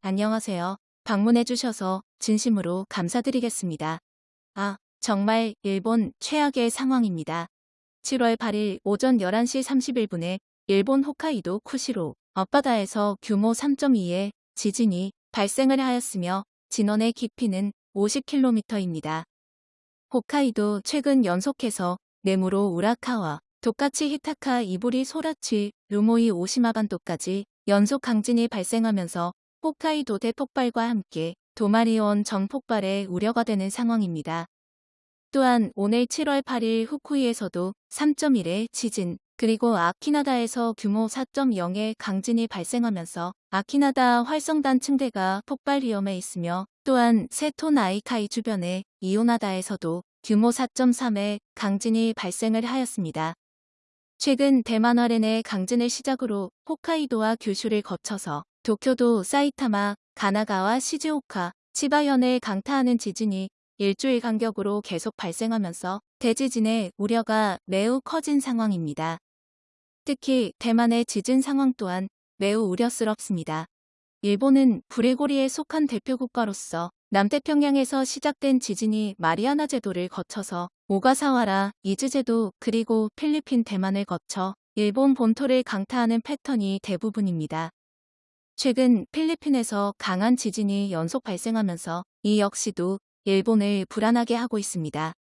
안녕하세요. 방문해주셔서 진심으로 감사드리겠습니다. 아, 정말 일본 최악의 상황입니다. 7월 8일 오전 11시 31분에 일본 홋카이도 쿠시로 앞바다에서 규모 3.2의 지진이 발생을 하였으며 진원의 깊이는 50km입니다. 홋카이도 최근 연속해서 네무로 우라카와 도카치 히타카 이부리 소라치 루모이 오시마 반도까지 연속 강진이 발생하면서 홋카이도 대폭발과 함께 도마리온 정폭발에 우려가 되는 상황입니다. 또한 오늘 7월 8일 후쿠이에서도 3.1의 지진, 그리고 아키나다에서 규모 4.0의 강진이 발생하면서 아키나다 활성단 층대가 폭발 위험에 있으며 또한 세토 나이카이 주변의 이오나다에서도 규모 4.3의 강진이 발생을 하였습니다. 최근 대만 화렌의 강진을 시작으로 홋카이도와 규슈를 거쳐서 도쿄도 사이타마, 가나가와 시즈오카, 치바현을 강타하는 지진이 일주일 간격으로 계속 발생하면서 대지진의 우려가 매우 커진 상황입니다. 특히 대만의 지진 상황 또한 매우 우려스럽습니다. 일본은 불의고리에 속한 대표 국가로서 남태평양에서 시작된 지진이 마리아나 제도를 거쳐서 오가사와라, 이즈제도 그리고 필리핀 대만을 거쳐 일본 본토를 강타하는 패턴이 대부분입니다. 최근 필리핀에서 강한 지진이 연속 발생하면서 이 역시도 일본을 불안하게 하고 있습니다.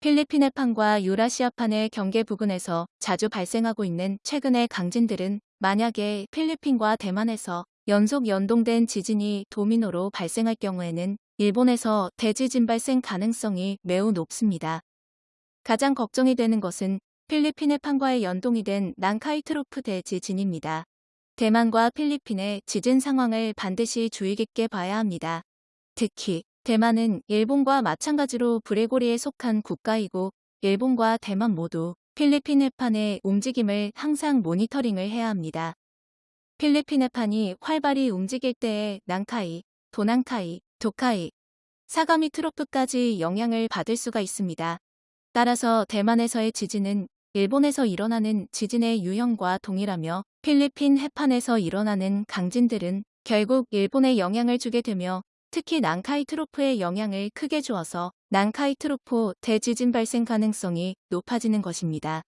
필리핀 해판과 유라시아판의 경계 부근에서 자주 발생하고 있는 최근의 강진들은 만약에 필리핀과 대만에서 연속 연동된 지진이 도미노로 발생할 경우에는 일본에서 대지진 발생 가능성이 매우 높습니다. 가장 걱정이 되는 것은 필리핀 해판과의 연동이 된 난카이트로프 대지진입니다. 대만과 필리핀의 지진 상황을 반드시 주의 깊게 봐야 합니다. 특히 대만은 일본과 마찬가지로 브레고리에 속한 국가이고 일본과 대만 모두 필리핀 해판의 움직임을 항상 모니터링을 해야 합니다. 필리핀 해판이 활발히 움직일 때에 난카이, 도난카이, 도카이, 사가미 트로프까지 영향을 받을 수가 있습니다. 따라서 대만에서의 지진은 일본에서 일어나는 지진의 유형과 동일하며 필리핀 해판에서 일어나는 강진들은 결국 일본에 영향을 주게 되며 특히 난카이 트로프의 영향을 크게 주어서 난카이 트로프 대지진 발생 가능성이 높아지는 것입니다.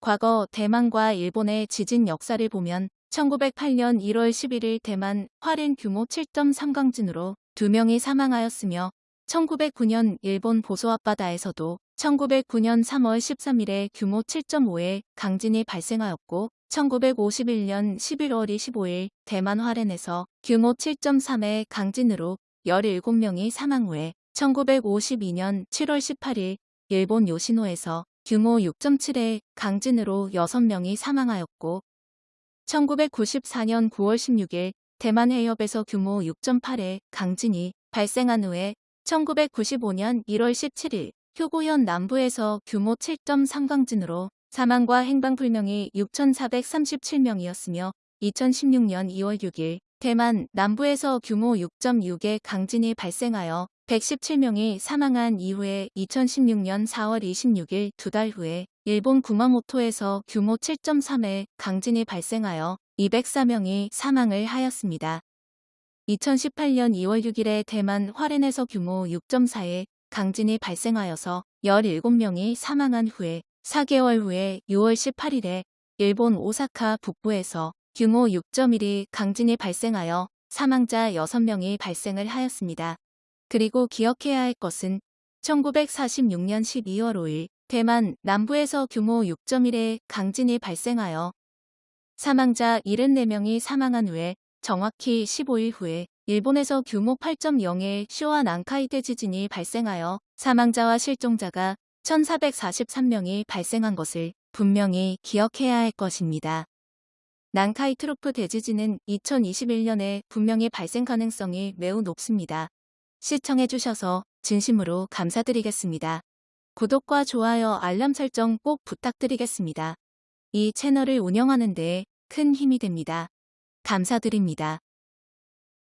과거 대만과 일본의 지진 역사를 보면 1908년 1월 11일 대만 화롄 규모 7.3 강진으로 2명이 사망하였으며 1909년 일본 보소 앞바다에서도 1909년 3월 13일에 규모 7.5의 강진이 발생하였고 1951년 11월 25일 대만 화롄에서 규모 7.3의 강진으로 17명이 사망 후에 1952년 7월 18일 일본 요시노에서 규모 6.7의 강진으로 6명이 사망하였고 1994년 9월 16일 대만 해협에서 규모 6.8의 강진이 발생한 후에 1995년 1월 17일 효고현 남부에서 규모 7.3 강진으로 사망과 행방불명이 6,437명이었으며 2016년 2월 6일 대만 남부에서 규모 6.6의 강진이 발생하여 117명이 사망한 이후에 2016년 4월 26일 두 달 후에 일본 구마모토에서 규모 7.3의 강진이 발생하여 204명이 사망을 하였습니다. 2018년 2월 6일에 대만 화롄에서 규모 6.4의 강진이 발생하여서 17명이 사망한 후에 4개월 후에 6월 18일에 일본 오사카 북부에서 규모 6.1의 강진이 발생하여 사망자 6명이 발생을 하였습니다. 그리고 기억해야 할 것은 1946년 12월 5일 대만 남부에서 규모 6.1의 강진이 발생하여 사망자 74명이 사망한 후에 정확히 15일 후에 일본에서 규모 8.0의 쇼와 난카이대 지진이 발생하여 사망자와 실종자가 1443명이 발생한 것을 분명히 기억해야 할 것입니다. 난카이 트로프 대지진은 2021년에 분명히 발생 가능성이 매우 높습니다. 시청해주셔서 진심으로 감사드리겠습니다. 구독과 좋아요 알람 설정 꼭 부탁드리겠습니다. 이 채널을 운영하는 데 큰 힘이 됩니다. 감사드립니다.